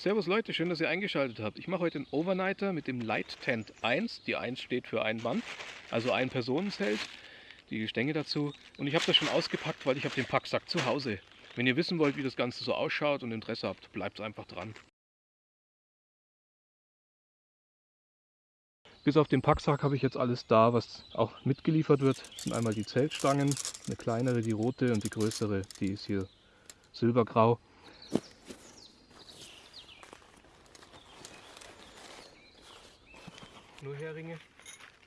Servus Leute, schön, dass ihr eingeschaltet habt. Ich mache heute einen Overnighter mit dem Light Tent 1. Die 1 steht für ein Mann, also ein Personenzelt. Die Gestänge dazu. Und ich habe das schon ausgepackt, weil ich habe den Packsack zu Hause. Wenn ihr wissen wollt, wie das Ganze so ausschaut und Interesse habt, bleibt einfach dran. Bis auf den Packsack habe ich jetzt alles da, was auch mitgeliefert wird. Das sind einmal die Zeltstangen, eine kleinere, die rote und die größere, die ist hier silbergrau. Nur Heringe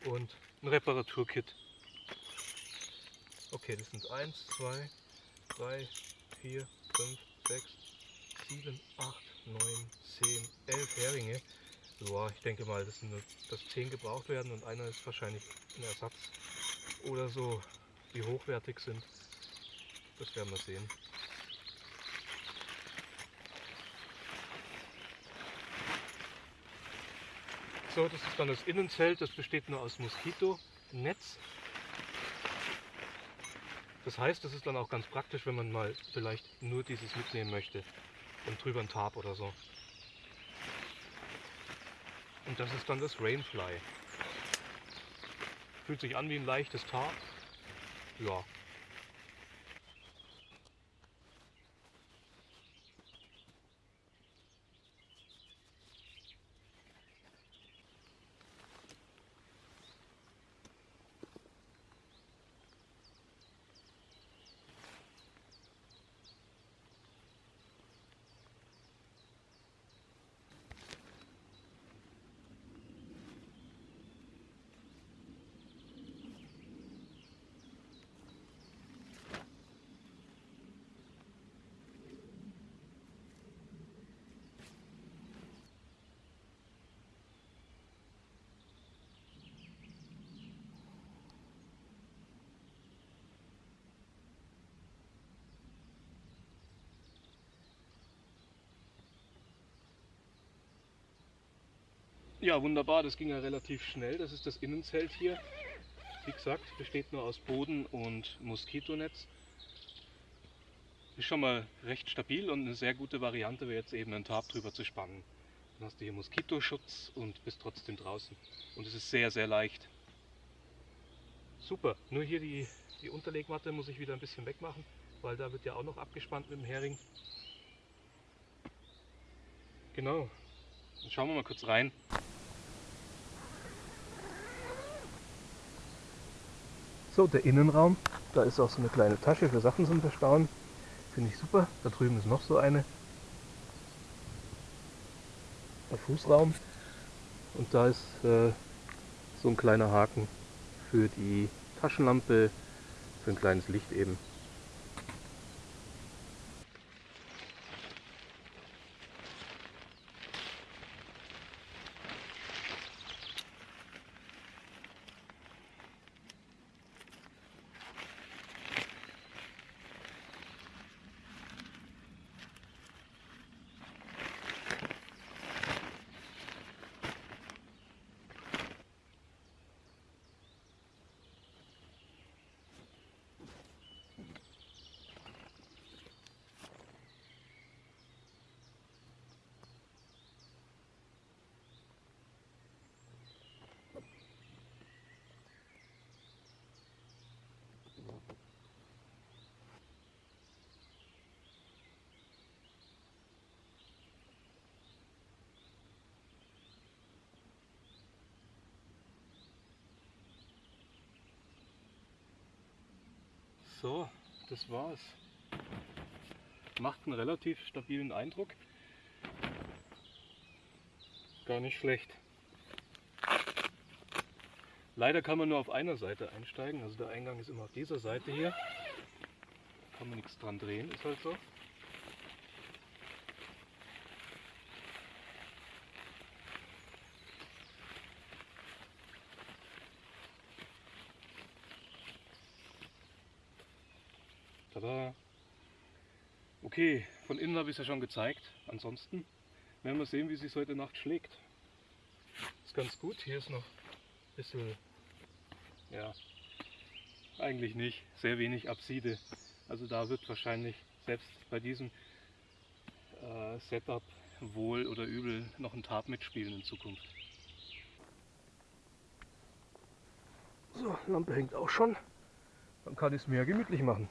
und ein Reparaturkit. Okay, das sind 1, 2, 3, 4, 5, 6, 7, 8, 9, 10, 11 Heringe. Ja, ich denke mal, dass, nur, dass 10 gebraucht werden und einer ist wahrscheinlich ein Ersatz oder so, die hochwertig sind. Das werden wir sehen. So, das ist dann das Innenzelt, das besteht nur aus Moskitonetz. Das heißt, das ist dann auch ganz praktisch, wenn man mal vielleicht nur dieses mitnehmen möchte und drüber ein Tarp oder so. Und das ist dann das Rainfly. Fühlt sich an wie ein leichtes Tarp. Ja, Ja, wunderbar, das ging ja relativ schnell. Das ist das Innenzelt hier. Wie gesagt, besteht nur aus Boden und Moskitonetz. Ist schon mal recht stabil und eine sehr gute Variante wäre jetzt eben ein Tarp drüber zu spannen. Dann hast du hier Moskitoschutz und bist trotzdem draußen. Und es ist sehr, sehr leicht. Super, nur hier die, die Unterlegmatte muss ich wieder ein bisschen wegmachen, weil da wird ja auch noch abgespannt mit dem Hering. Genau, dann schauen wir mal kurz rein. So, der Innenraum, da ist auch so eine kleine Tasche für Sachen zum Verstauen. Finde ich super. Da drüben ist noch so eine. Der Fußraum. Und da ist äh, so ein kleiner Haken für die Taschenlampe, für ein kleines Licht eben. So, das war's. Macht einen relativ stabilen Eindruck. Gar nicht schlecht. Leider kann man nur auf einer Seite einsteigen, also der Eingang ist immer auf dieser Seite hier. Kann man nichts dran drehen, ist halt so. Tada! Okay, von innen habe ich es ja schon gezeigt. Ansonsten werden wir sehen, wie es sich heute Nacht schlägt. Ist ganz gut. Hier ist noch ein bisschen, ja, eigentlich nicht, sehr wenig Abside. Also da wird wahrscheinlich selbst bei diesem äh, Setup wohl oder übel noch ein Tarp mitspielen in Zukunft. So, Lampe hängt auch schon. Dann kann ich es mir gemütlich machen.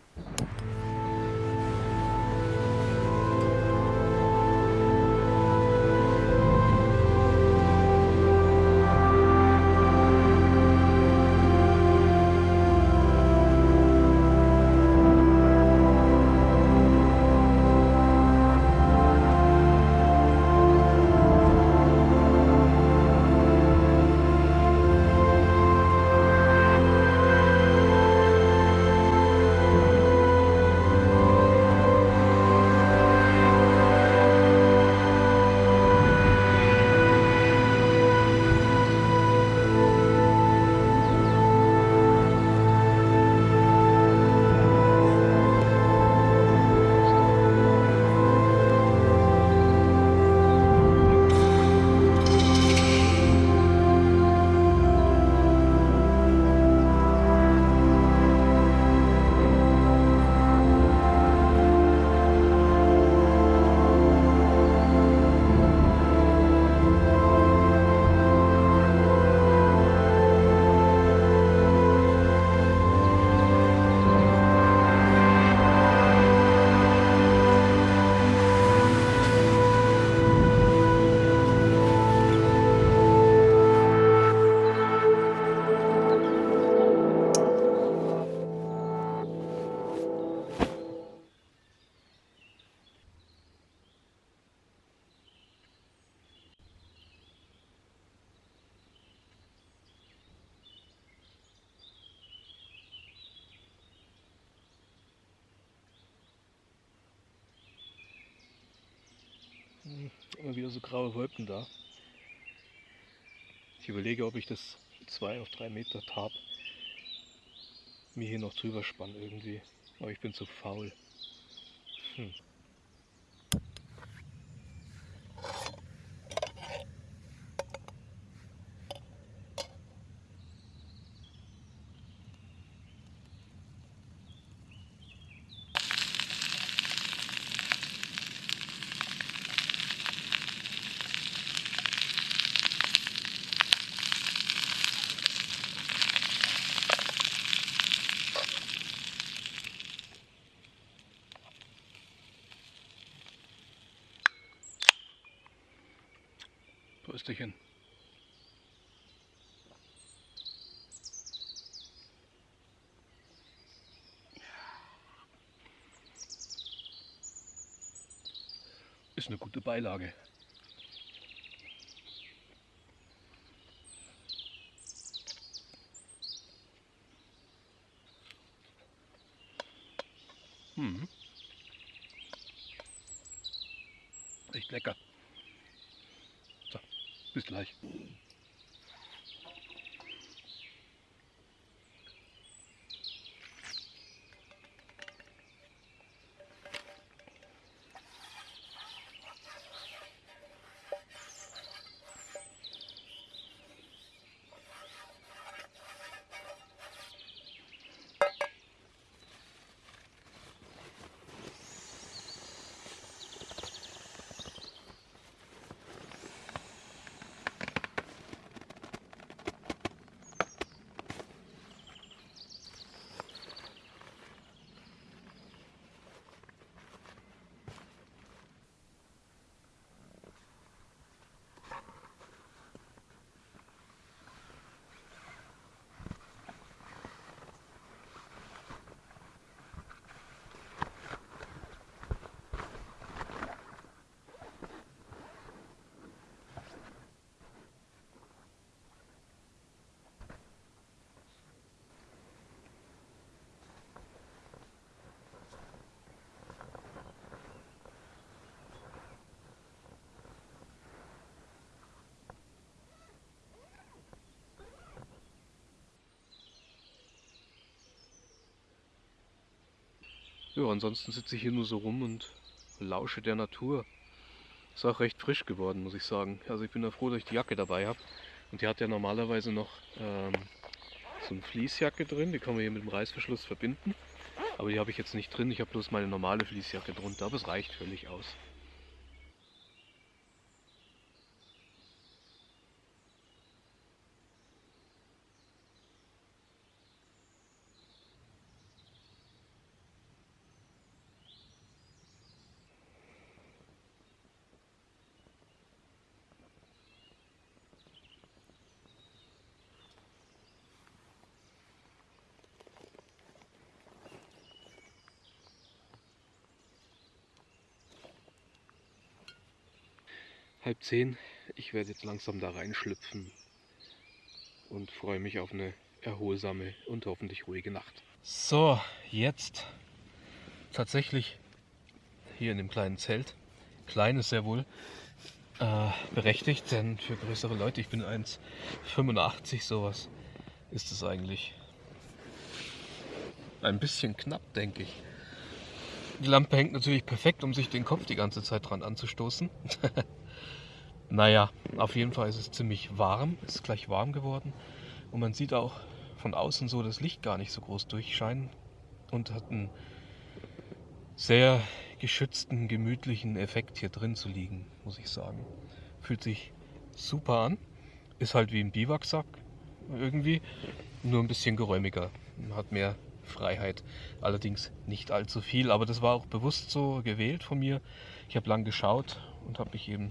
Immer wieder so graue Wolken da. Ich überlege, ob ich das zwei auf drei Meter Tarp mir hier noch drüber spanne irgendwie. Aber ich bin zu faul. Hm. Prösterchen. Ist eine gute Beilage. Bis gleich. Ja, ansonsten sitze ich hier nur so rum und lausche der Natur. Ist auch recht frisch geworden, muss ich sagen. Also ich bin ja froh, dass ich die Jacke dabei habe. Und die hat ja normalerweise noch ähm, so eine Fließjacke drin, die kann man hier mit dem Reißverschluss verbinden. Aber die habe ich jetzt nicht drin, ich habe bloß meine normale Fließjacke drunter, aber es reicht völlig aus. Halb zehn. Ich werde jetzt langsam da reinschlüpfen und freue mich auf eine erholsame und hoffentlich ruhige Nacht. So, jetzt tatsächlich hier in dem kleinen Zelt. Klein ist sehr wohl äh, berechtigt, denn für größere Leute, ich bin 1,85 sowas, ist es eigentlich ein bisschen knapp, denke ich. Die Lampe hängt natürlich perfekt, um sich den Kopf die ganze Zeit dran anzustoßen. naja, auf jeden Fall ist es ziemlich warm, ist gleich warm geworden. Und man sieht auch von außen so das Licht gar nicht so groß durchscheinen und hat einen sehr geschützten, gemütlichen Effekt hier drin zu liegen, muss ich sagen. Fühlt sich super an. Ist halt wie ein Biwaksack irgendwie, nur ein bisschen geräumiger. Hat mehr Freiheit. Allerdings nicht allzu viel, aber das war auch bewusst so gewählt von mir. Ich habe lang geschaut und habe mich eben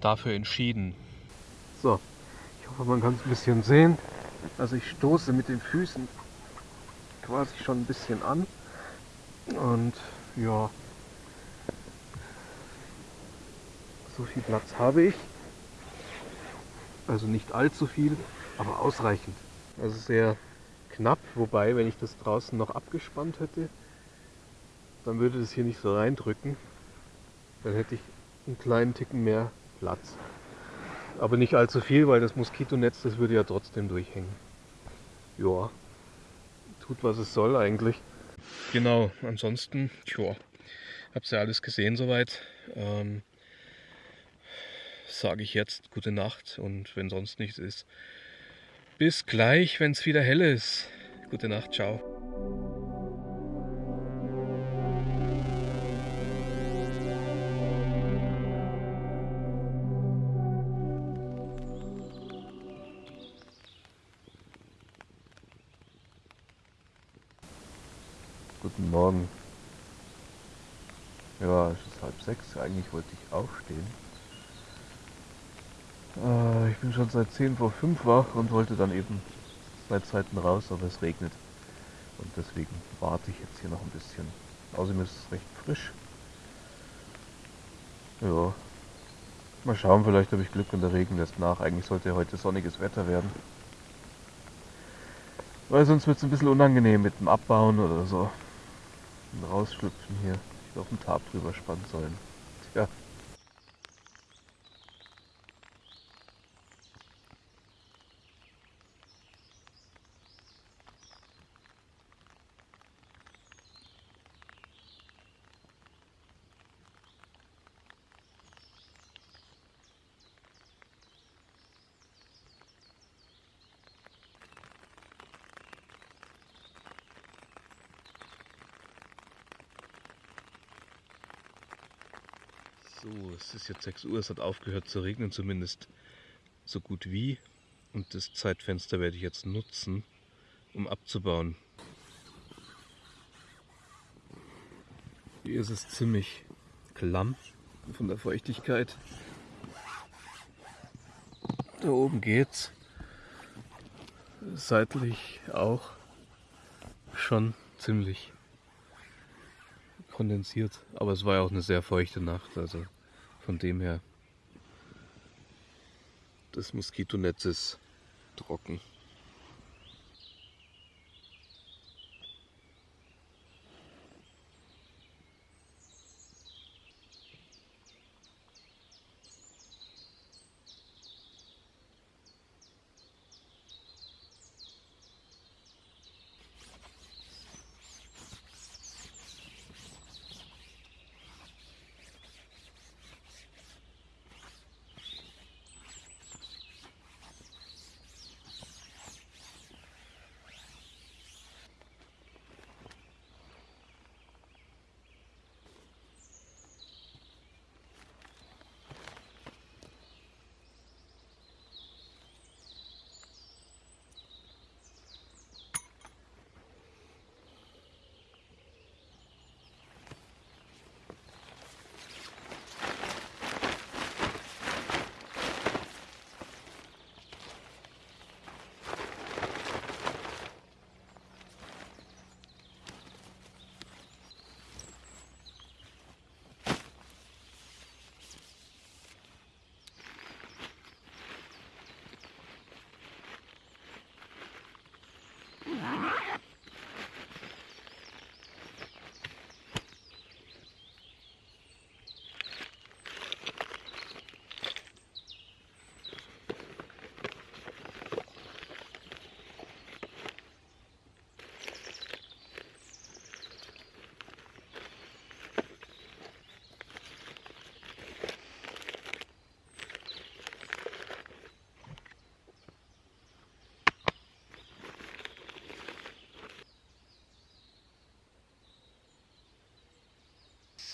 dafür entschieden. So, ich hoffe, man kann es ein bisschen sehen. Also ich stoße mit den Füßen quasi schon ein bisschen an und ja, so viel Platz habe ich. Also nicht allzu viel, aber ausreichend. Also sehr knapp, wobei, wenn ich das draußen noch abgespannt hätte, dann würde das hier nicht so reindrücken. Dann hätte ich einen kleinen Ticken mehr Platz. Aber nicht allzu viel, weil das Moskitonetz, das würde ja trotzdem durchhängen. Ja, tut was es soll eigentlich. Genau, ansonsten, tja, hab's ja alles gesehen soweit. Ähm, Sage ich jetzt gute Nacht und wenn sonst nichts ist, bis gleich, wenn es wieder hell ist. Gute Nacht, ciao. Guten Morgen. Ja, es ist halb sechs. Eigentlich wollte ich aufstehen. Äh, ich bin schon seit 10 vor 5 wach und wollte dann eben zwei Zeiten raus, aber es regnet. Und deswegen warte ich jetzt hier noch ein bisschen. Außerdem ist es recht frisch. Ja. Mal schauen, vielleicht habe ich Glück und der Regen lässt nach. Eigentlich sollte heute sonniges Wetter werden. Weil sonst wird es ein bisschen unangenehm mit dem Abbauen oder so. Rausschlüpfen hier. Ich hätte auf den Tab drüber spannen sollen. Tja. Es ist jetzt 6 Uhr, es hat aufgehört zu regnen, zumindest so gut wie. Und das Zeitfenster werde ich jetzt nutzen, um abzubauen. Hier ist es ziemlich klamm von der Feuchtigkeit. Da oben geht's. Seitlich auch schon ziemlich kondensiert. Aber es war ja auch eine sehr feuchte Nacht, also von dem her, das Moskitonetz ist trocken.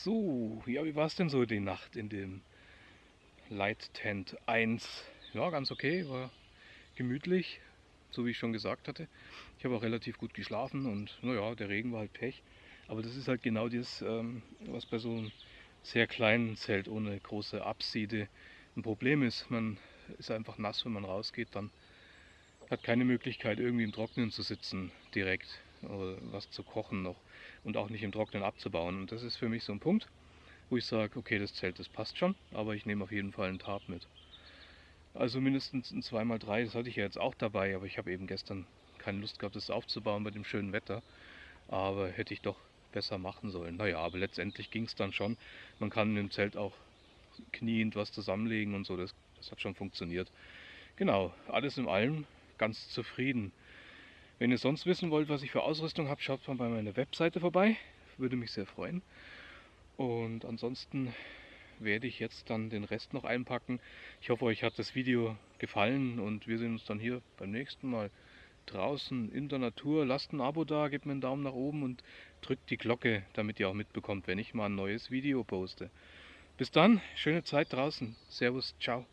So, ja, wie war es denn so die Nacht in dem Light Tent 1? Ja, ganz okay, war gemütlich, so wie ich schon gesagt hatte. Ich habe auch relativ gut geschlafen und naja, der Regen war halt Pech. Aber das ist halt genau das, ähm, was bei so einem sehr kleinen Zelt ohne große Abside ein Problem ist. Man ist einfach nass, wenn man rausgeht, dann hat keine Möglichkeit irgendwie im Trocknen zu sitzen direkt oder was zu kochen noch und auch nicht im Trocknen abzubauen. Und das ist für mich so ein Punkt, wo ich sage, okay, das Zelt, das passt schon, aber ich nehme auf jeden Fall einen Tarp mit. Also mindestens ein 2x3, das hatte ich ja jetzt auch dabei, aber ich habe eben gestern keine Lust gehabt, das aufzubauen bei dem schönen Wetter. Aber hätte ich doch besser machen sollen. Naja, aber letztendlich ging es dann schon. Man kann im Zelt auch kniend was zusammenlegen und so, das, das hat schon funktioniert. Genau, alles in allem ganz zufrieden. Wenn ihr sonst wissen wollt, was ich für Ausrüstung habe, schaut mal bei meiner Webseite vorbei. Würde mich sehr freuen. Und ansonsten werde ich jetzt dann den Rest noch einpacken. Ich hoffe, euch hat das Video gefallen und wir sehen uns dann hier beim nächsten Mal draußen in der Natur. Lasst ein Abo da, gebt mir einen Daumen nach oben und drückt die Glocke, damit ihr auch mitbekommt, wenn ich mal ein neues Video poste. Bis dann, schöne Zeit draußen. Servus, ciao.